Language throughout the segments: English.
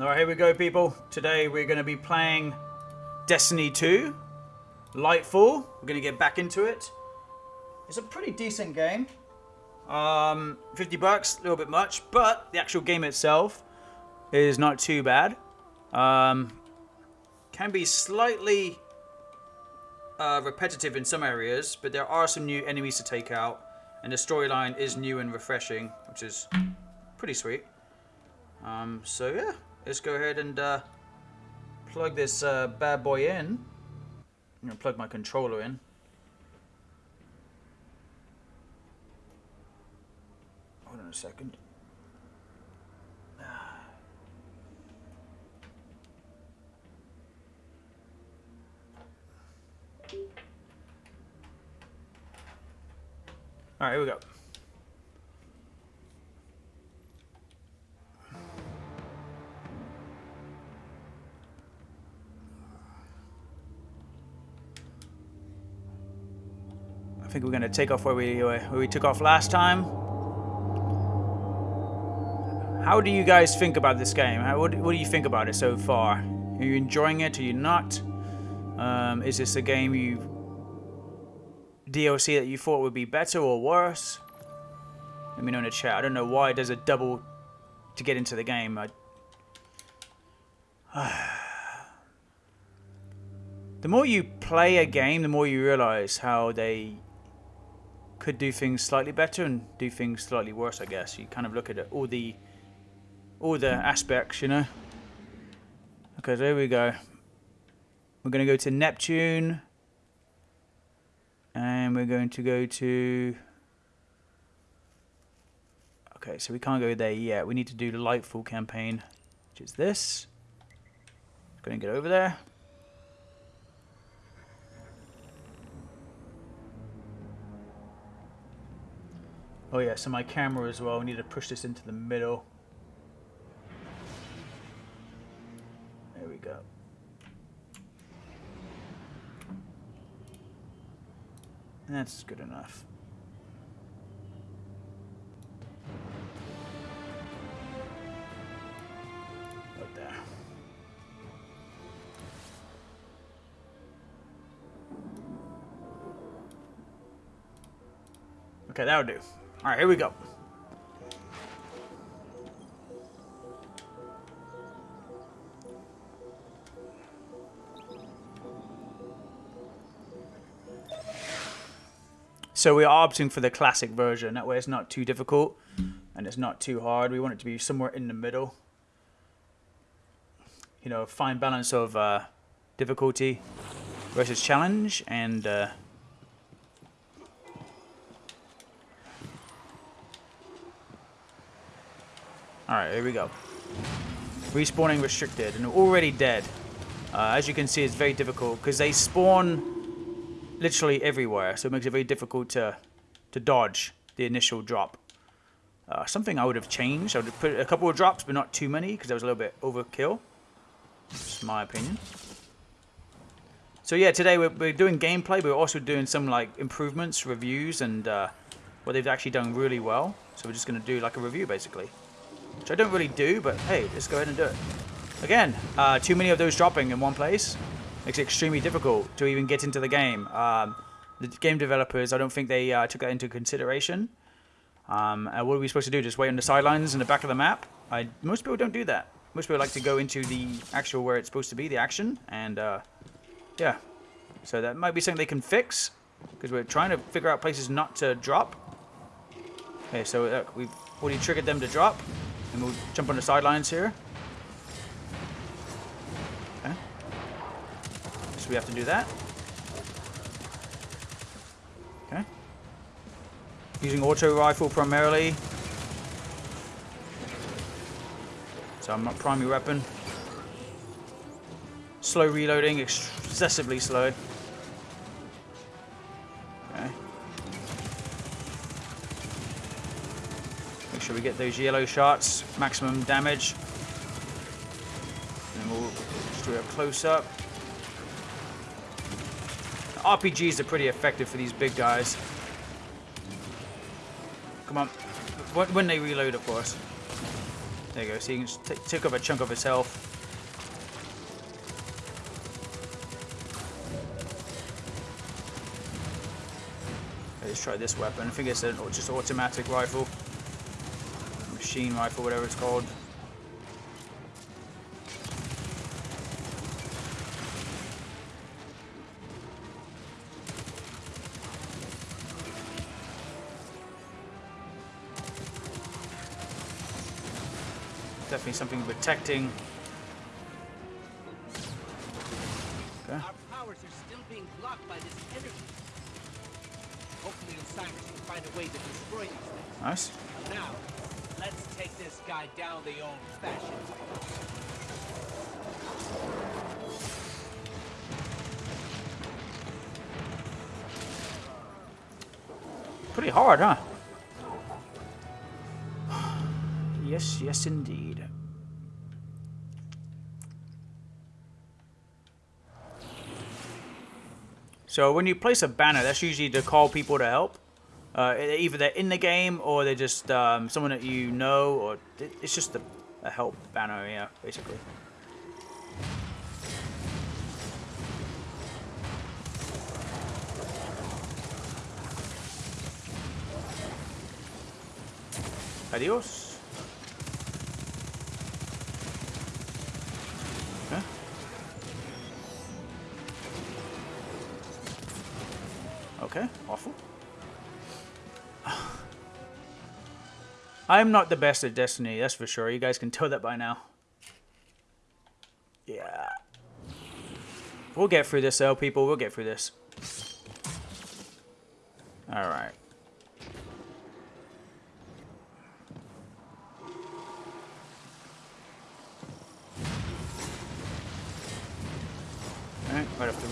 Alright, here we go, people. Today we're going to be playing Destiny 2, Lightfall. We're going to get back into it. It's a pretty decent game. Um, 50 bucks, a little bit much, but the actual game itself is not too bad. Um, can be slightly uh, repetitive in some areas, but there are some new enemies to take out, and the storyline is new and refreshing, which is pretty sweet. Um, so yeah, let's go ahead and uh, plug this uh, bad boy in. I'm gonna plug my controller in. Hold on a second. All right, here we go. Think we're going to take off where we where we took off last time. How do you guys think about this game? How, what, what do you think about it so far? Are you enjoying it? Are you not? Um, is this a game you DLC that you thought would be better or worse? Let me know in the chat. I don't know why there's a double to get into the game. I... the more you play a game, the more you realize how they could do things slightly better and do things slightly worse, I guess. You kind of look at it, all the all the aspects, you know. Okay, there we go. We're going to go to Neptune. And we're going to go to... Okay, so we can't go there yet. We need to do the Lightfall campaign, which is this. Going to get over there. Oh yeah, so my camera as well. We need to push this into the middle. There we go. And that's good enough. Right there. Okay, that'll do. Alright, here we go. So we are opting for the classic version. That way it's not too difficult and it's not too hard. We want it to be somewhere in the middle. You know, fine balance of uh, difficulty versus challenge and uh, Alright, here we go. Respawning restricted and already dead. Uh, as you can see, it's very difficult because they spawn literally everywhere, so it makes it very difficult to, to dodge the initial drop. Uh, something I would have changed, I would have put a couple of drops, but not too many, because that was a little bit overkill. Just my opinion. So yeah, today we're, we're doing gameplay, but we're also doing some like improvements, reviews, and uh, what they've actually done really well. So we're just going to do like a review, basically. Which I don't really do, but hey, let's go ahead and do it. Again, uh, too many of those dropping in one place makes it extremely difficult to even get into the game. Um, the game developers, I don't think they uh, took that into consideration. Um, and what are we supposed to do? Just wait on the sidelines in the back of the map? I, most people don't do that. Most people like to go into the actual where it's supposed to be, the action, and uh, yeah. So that might be something they can fix, because we're trying to figure out places not to drop. Okay, so look, we've already triggered them to drop, and we'll jump on the sidelines here. Okay. So we have to do that. Okay. Using auto rifle primarily. So I'm not primary weapon. Slow reloading, excessively slow. Make sure we get those yellow shots, maximum damage. And we'll just do a close up. RPGs are pretty effective for these big guys. Come on. When they reload, of course. There you go. So you can just take off a chunk of his health. Let's try this weapon. I think it's a just automatic rifle. Machine rifle, whatever it's called. Definitely something protecting. Pretty hard, huh? Yes, yes, indeed. So when you place a banner, that's usually to call people to help. Uh, either they're in the game or they're just um, someone that you know, or it's just a, a help banner, yeah, basically. Adios. Okay. ¿Eh? Okay, awful. I'm not the best at Destiny, that's for sure. You guys can tell that by now. Yeah. We'll get through this though, people. We'll get through this. Alright.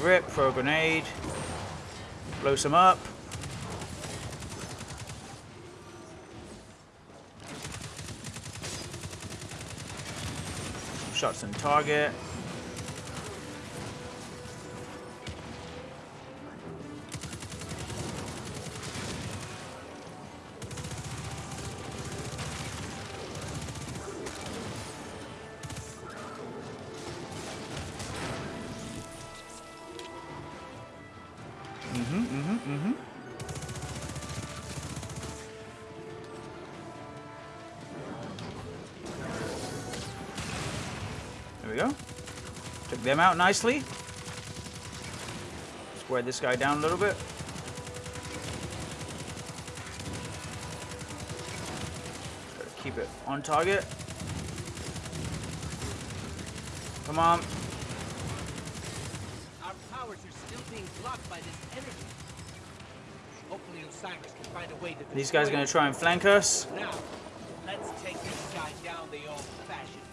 Rip, throw a grenade. Blow some up. Shots on target. Them out nicely. Square this guy down a little bit. Keep it on target. Come on. Our powers are still being blocked by this energy. Hopefully Osiris can find a way to These guys are gonna try and flank us. Now, let's take this guy down the old-fashioned way.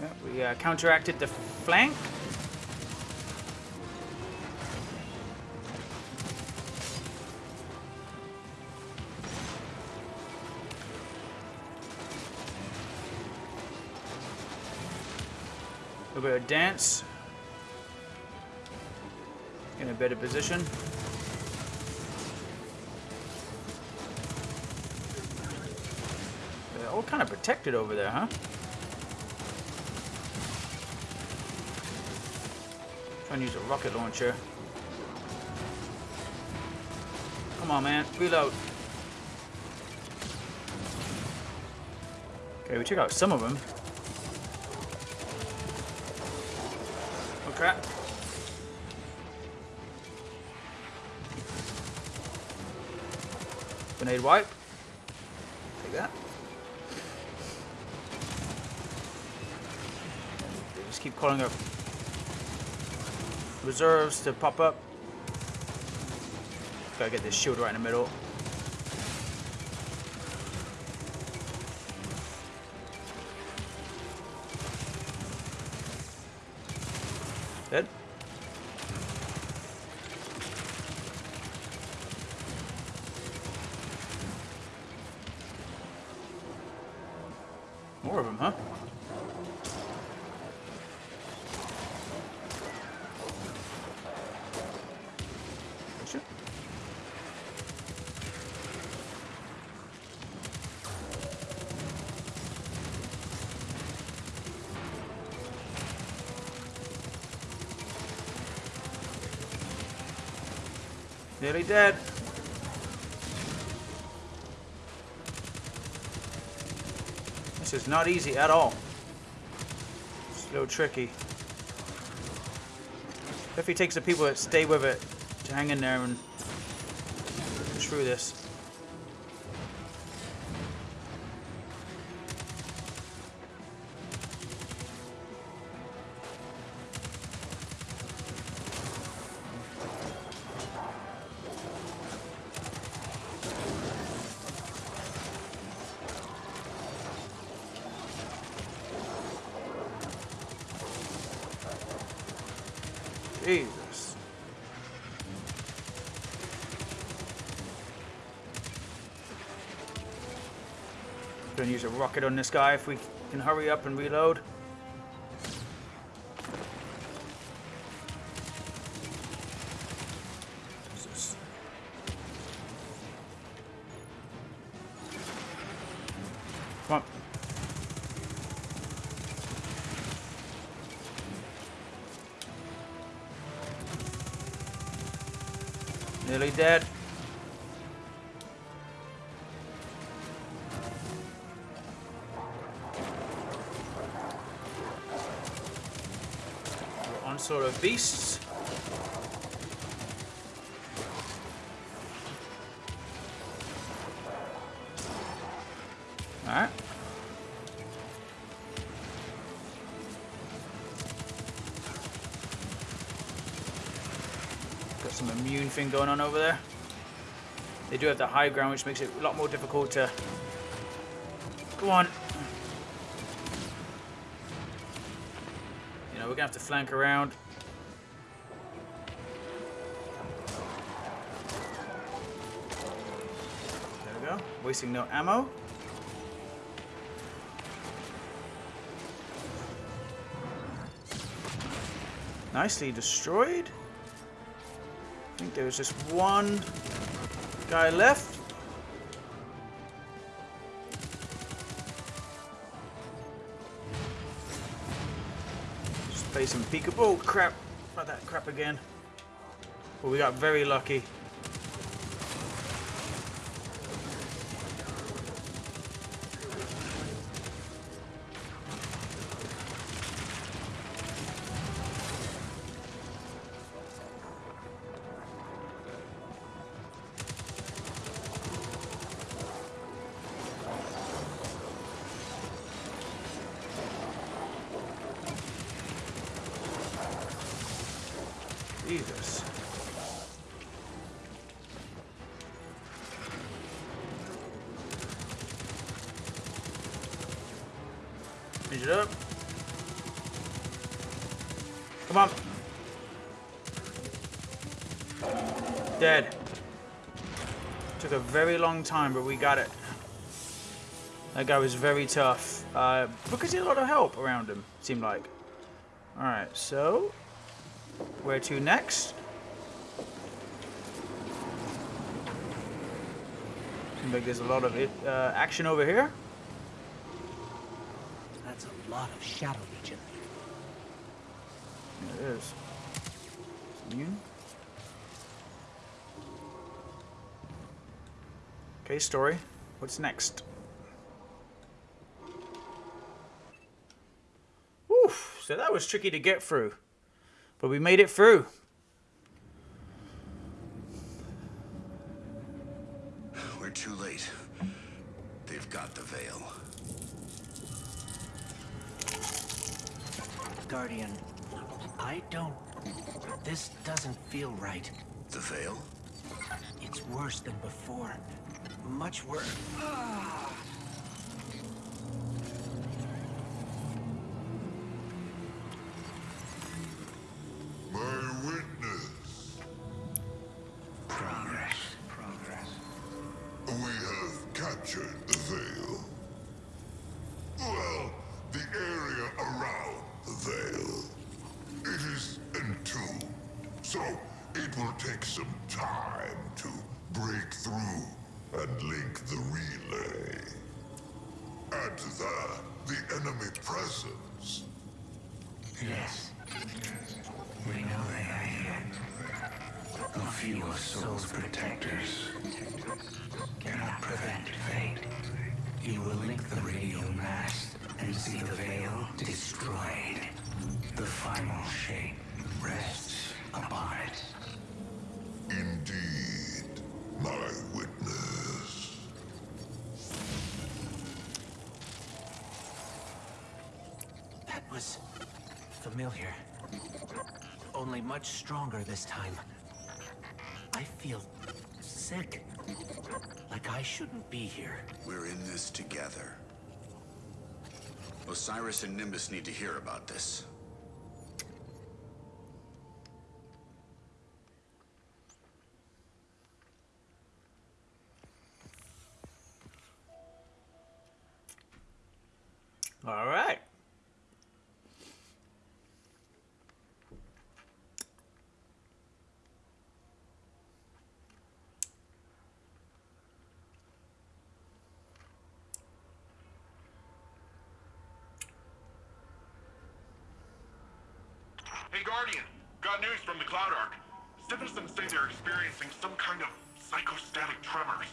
Yeah, we uh, counteracted the flank. A little bit of dance. In a better position. They're all kind of protected over there, huh? Trying to use a rocket launcher. Come on, man. Reload. Okay, we took out some of them. Oh, crap. Grenade wipe. Take that. Just keep calling up reserves to pop up. Gotta get this shield right in the middle. Dead. This is not easy at all. It's a little tricky. If he takes the people that stay with it to hang in there and through this. Use a rocket on this guy if we can hurry up and reload. Nearly dead. Beasts. Alright. Got some immune thing going on over there. They do have the high ground, which makes it a lot more difficult to... Go on. You know, we're gonna have to flank around. Wasting no ammo. Nicely destroyed. I think there was just one guy left. Just play some peekaboo. Oh, crap. Not that crap again. Well, we got very lucky. It up. Come on. Dead. Took a very long time, but we got it. That guy was very tough. Uh, because he had a lot of help around him, seemed like. Alright, so... Where to next? Seems like there's a lot of it, uh, action over here. That's a lot of Shadow Legion. There it is. Immune. Okay, story. What's next? Oof, so that was tricky to get through. But we made it through. We're too late. They've got the veil. Guardian, I don't... This doesn't feel right. The veil? It's worse than before. Much worse. My A few of Sol's protectors cannot prevent fate. You will link the Radial Mast and see the veil destroyed. The final shape rests upon it. Indeed, my witness. That was familiar. Only much stronger this time. I feel sick. Like I shouldn't be here. We're in this together. Osiris and Nimbus need to hear about this. All right. Hey Guardian, got news from the Cloud Ark. Citizens say they're experiencing some kind of psychostatic tremors.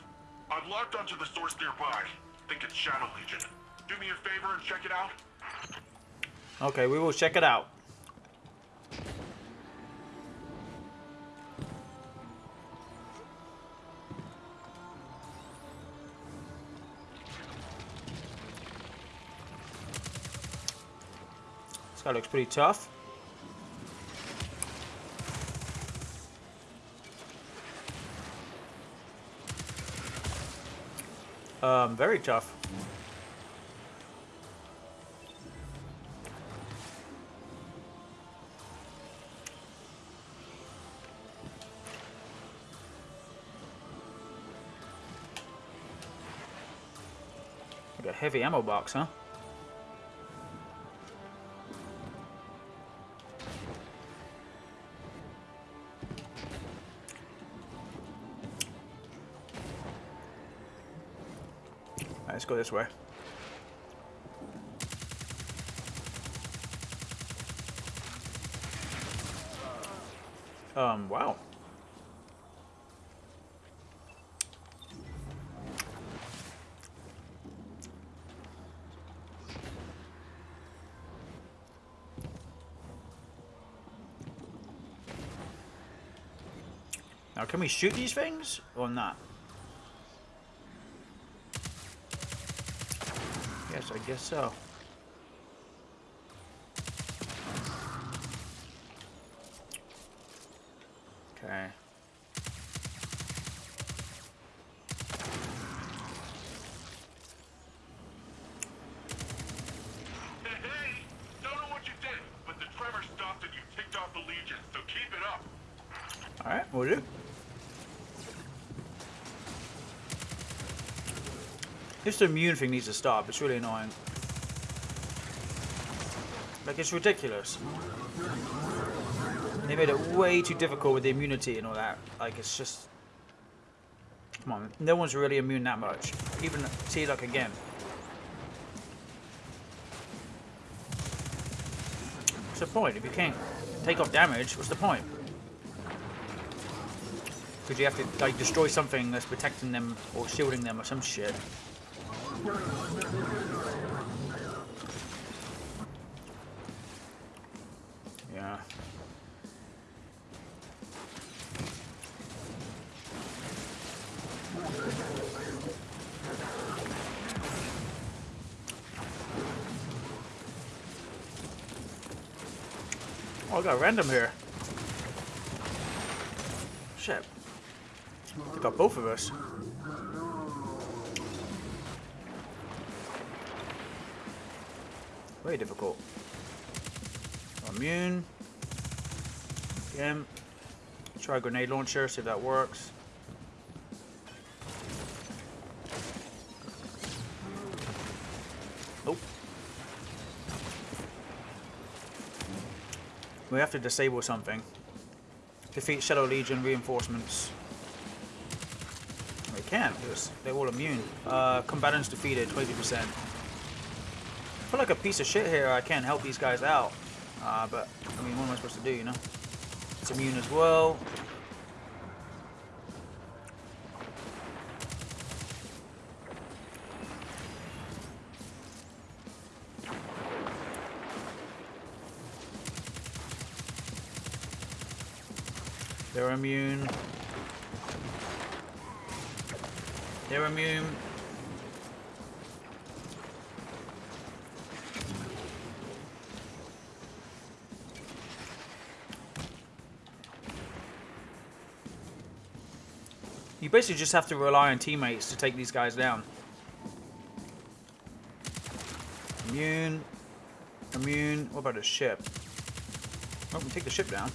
I've locked onto the source nearby. Think it's Shadow Legion. Do me a favor and check it out. Okay, we will check it out. This guy looks pretty tough. Um, very tough. Like a heavy ammo box, huh? Alright, let's go this way. Um, wow. Now, can we shoot these things or not? I guess so. Okay. Hey, hey! Don't know what you did, but the tremor stopped and you ticked off the Legion, so keep it up. Alright, we'll do. This immune thing needs to stop. It's really annoying. Like, it's ridiculous. They made it way too difficult with the immunity and all that. Like, it's just... Come on, no one's really immune that much. Even, see, like, again. What's the point? If you can't take off damage, what's the point? Because you have to, like, destroy something that's protecting them or shielding them or some shit. Yeah. Oh, I got random here. Shit. They got both of us. Very difficult. Immune. Again. Try grenade launcher, see if that works. Nope. We have to disable something. Defeat Shadow Legion reinforcements. We can't, because they're all immune. Uh, combatants defeated, 20% feel like a piece of shit here. I can't help these guys out. Uh, but, I mean, what am I supposed to do, you know? It's immune as well. They're immune. They're immune. You basically just have to rely on teammates to take these guys down. Immune. Immune. What about a ship? Oh, we take the ship down.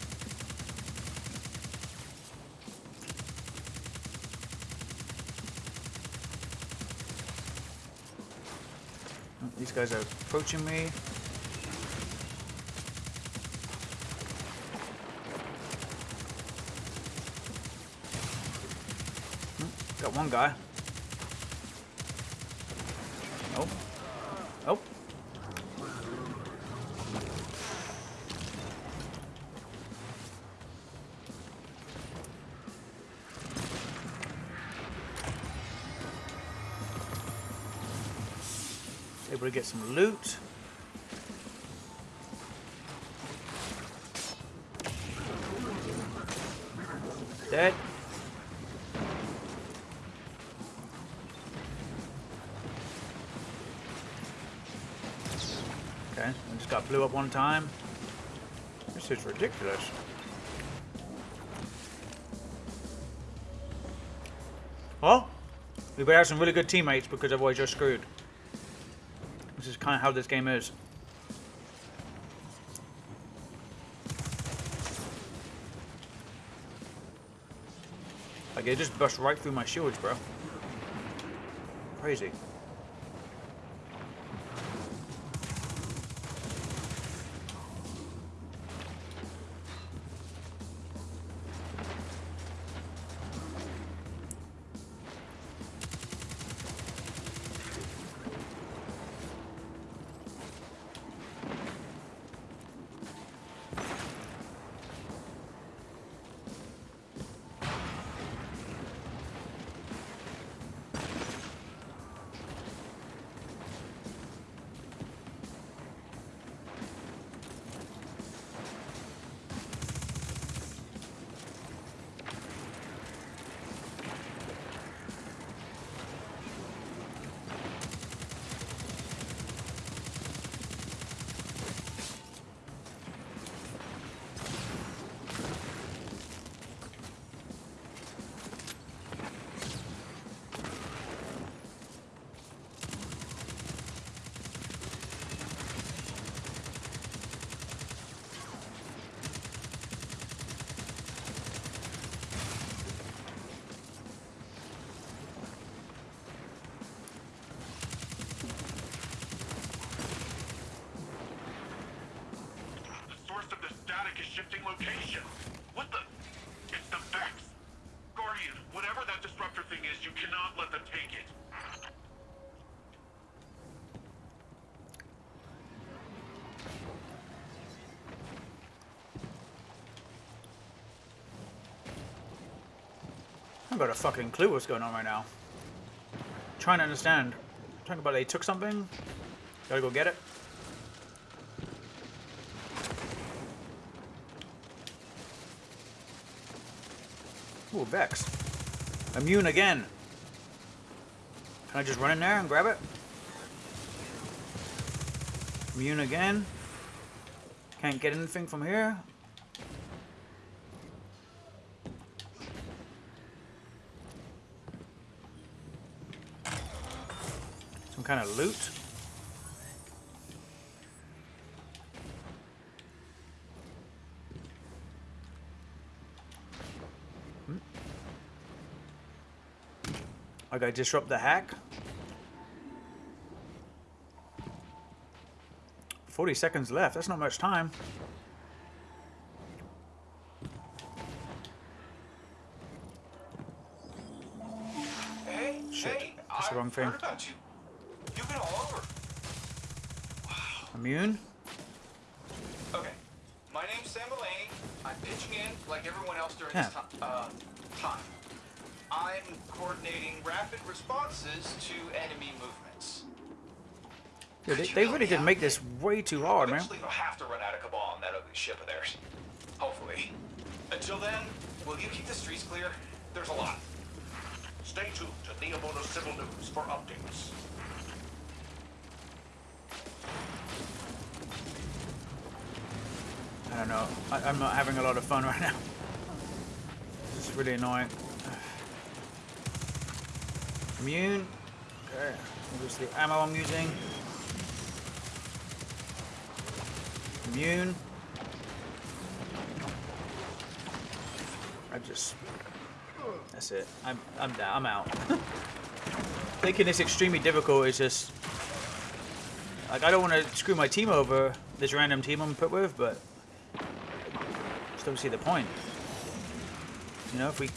Oh, These guys are approaching me. Got one guy. Oh. Oh. Able to get some loot. Blew up one time. This is ridiculous. Well, we better have some really good teammates because otherwise you're screwed. This is kind of how this game is. Like, it just bust right through my shields, bro. Crazy. Is shifting location. What the? It's the Vex. Guardian, whatever that disruptor thing is, you cannot let them take it. I haven't got a fucking clue what's going on right now. Trying to understand. Talking about they took something. Gotta go get it. Ooh, Vex. Immune again. Can I just run in there and grab it? Immune again. Can't get anything from here. Some kind of loot. I disrupt the hack. 40 seconds left. That's not much time. Hey, Shit. hey, That's the I've wrong thing. you. You've been all over. Immune? Okay, my name's Sam Mulaney. I'm pitching in like everyone else during Yeah. this time. Uh, time. I'm coordinating rapid responses to enemy movements. They, they really did make this way too hard, man. Eventually, they'll have to run out of Cabal on that ugly ship of theirs. Hopefully. Until then, Will you keep the streets clear? There's a lot. Stay tuned to Neomuna Civil News for updates. I don't know. I, I'm not having a lot of fun right now. This is really annoying. Immune. Okay. Here's the ammo I'm using. Immune. I just. That's it. I'm I'm down. I'm out. Thinking it's extremely difficult is just. Like I don't want to screw my team over. This random team I'm put with, but just don't see the point. You know, if we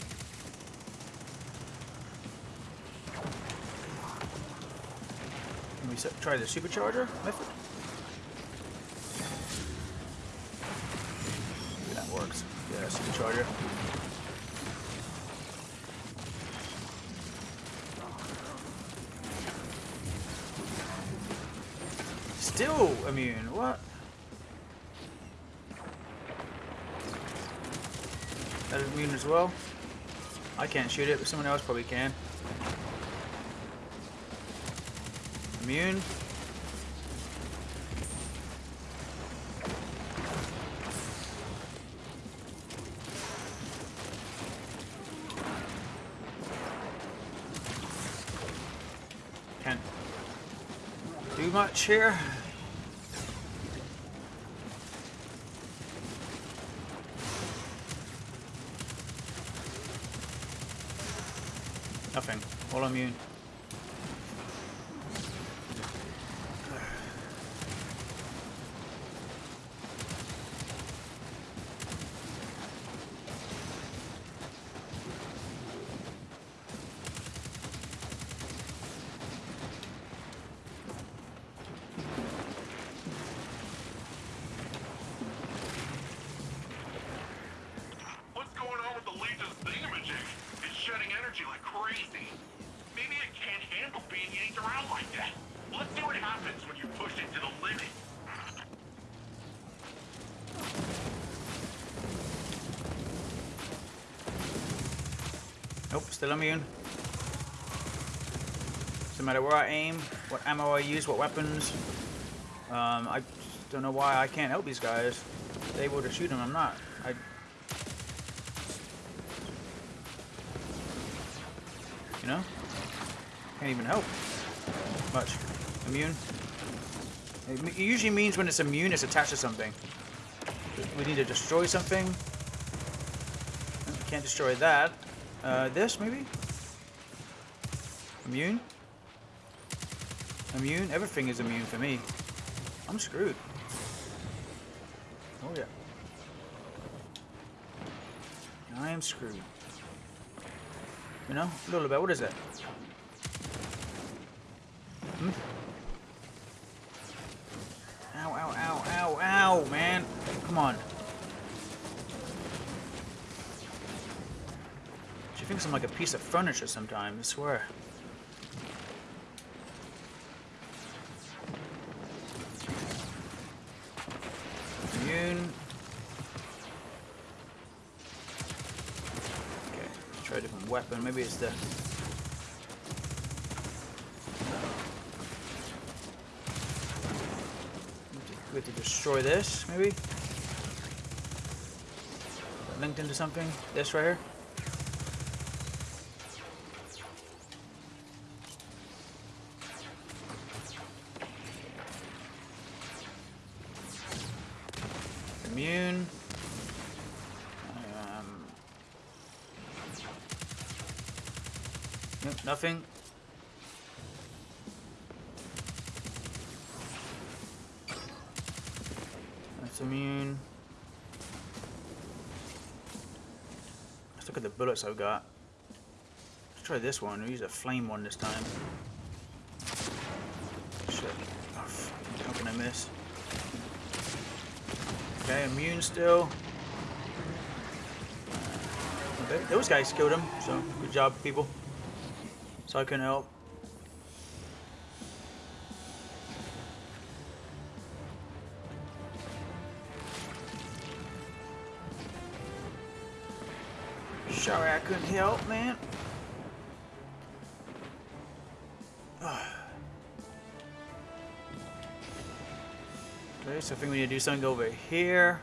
we try the supercharger method? That works. Yeah, supercharger. Still immune. What? That is immune as well. I can't shoot it, but someone else probably can. Immune. Can't do much here. Nothing. All immune. Still immune. Doesn't matter where I aim, what ammo I use, what weapons. Um, I don't know why I can't help these guys. They're able to shoot them, I'm not. I. You know? Can't even help. Much. Immune. It usually means when it's immune, it's attached to something. We need to destroy something. Can't destroy that. Uh, this maybe? Immune? Immune? Everything is immune for me. I'm screwed. Oh yeah. I am screwed. You know? A little bit. What is that? She like a piece of furniture sometimes, I swear. Immune. Okay, let's try a different weapon. Maybe it's the. We have to destroy this, maybe? Linked into something? This right here? Nothing. That's immune. Let's look at the bullets I've got. Let's try this one. We'll use a flame one this time. Shit. Oh. How can I miss? Okay, immune still. Okay, those guys killed him, so good job, people. So I can help. Sorry I couldn't help, man. Okay, so I think we need to do something over here.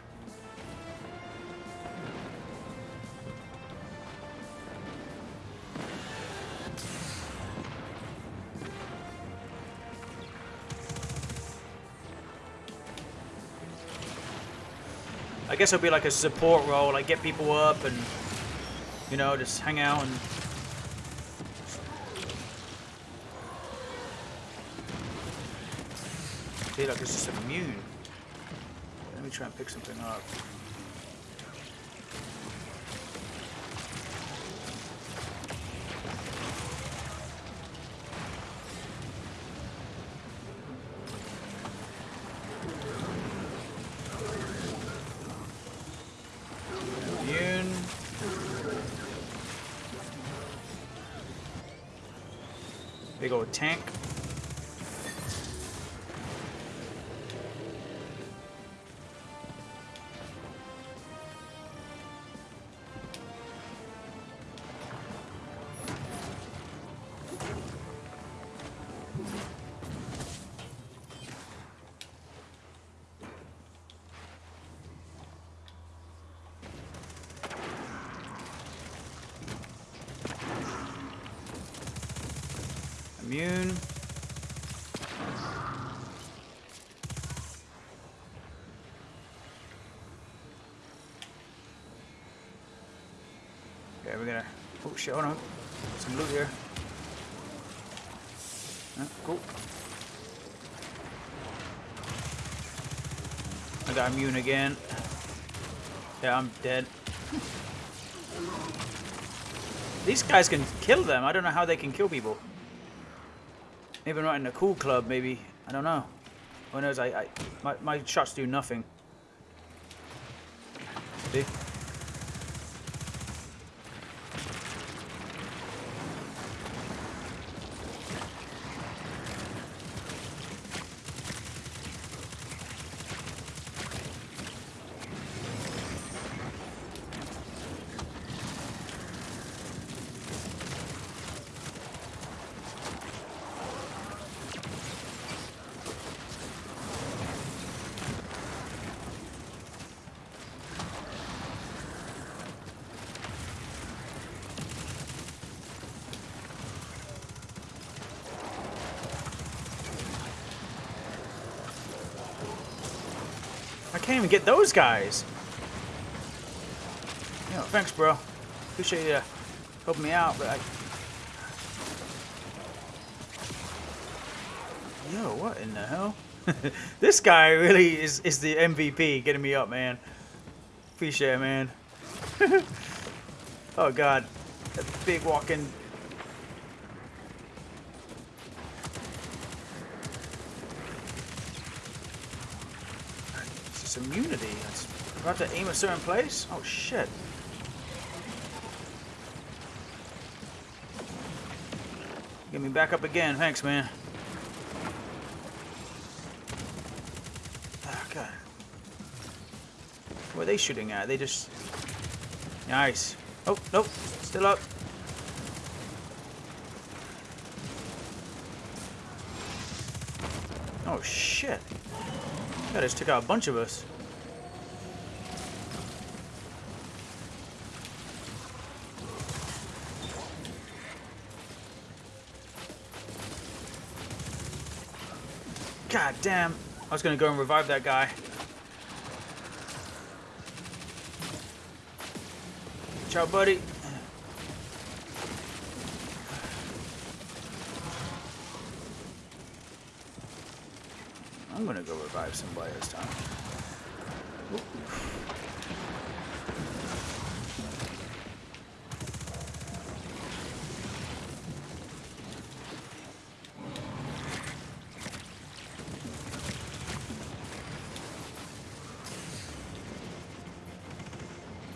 Guess it'll be like a support role, like get people up and, you know, just hang out and... See, like it's just immune. Let me try and pick something up. Big old tank. Shit! On. Some loot here. Uh, cool. I got immune again. Yeah, I'm dead. These guys can kill them. I don't know how they can kill people. Maybe not in a cool club, maybe. I don't know. Who knows? I, I my, my shots do nothing. See? Can't even get those guys. Yo, thanks, bro. Appreciate you helping me out, but I... Yo, what in the hell? this guy really is, is the MVP getting me up, man. Appreciate it, man. oh, God. That big walking... Immunity. It's about to aim a certain place? Oh, shit. Get me back up again. Thanks, man. Oh, God. What are they shooting at? They just... Nice. Oh, nope. Still up. Oh, shit. That just took out a bunch of us. God damn. I was gonna go and revive that guy. Ciao, buddy. I'm gonna go revive somebody this time.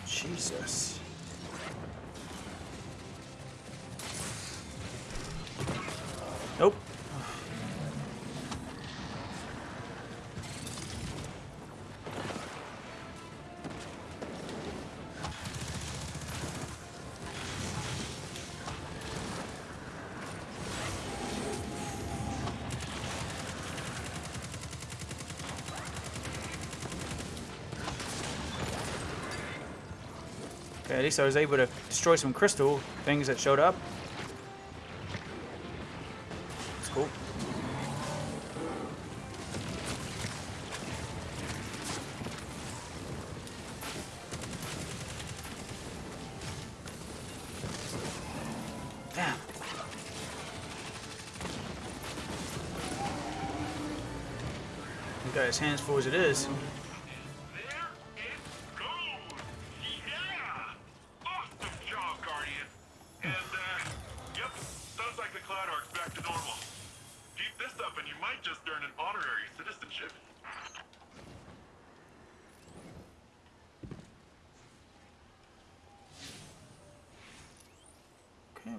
Jesus. Least I was able to destroy some crystal things that showed up. That's cool. Damn. Got his hands full as it is.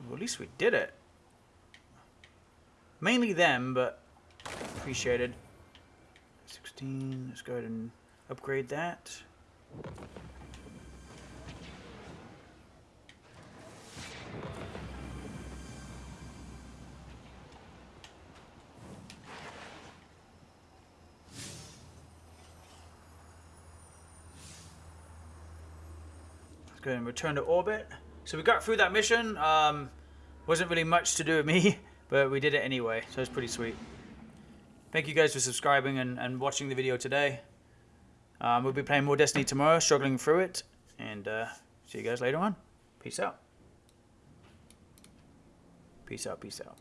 Well at least we did it. Mainly them, but appreciated. 16, let's go ahead and upgrade that. Let's go ahead and return to orbit. So we got through that mission. Um, wasn't really much to do with me, but we did it anyway, so it's pretty sweet. Thank you guys for subscribing and, and watching the video today. Um, we'll be playing more Destiny tomorrow, struggling through it, and uh, see you guys later on. Peace out. Peace out, peace out.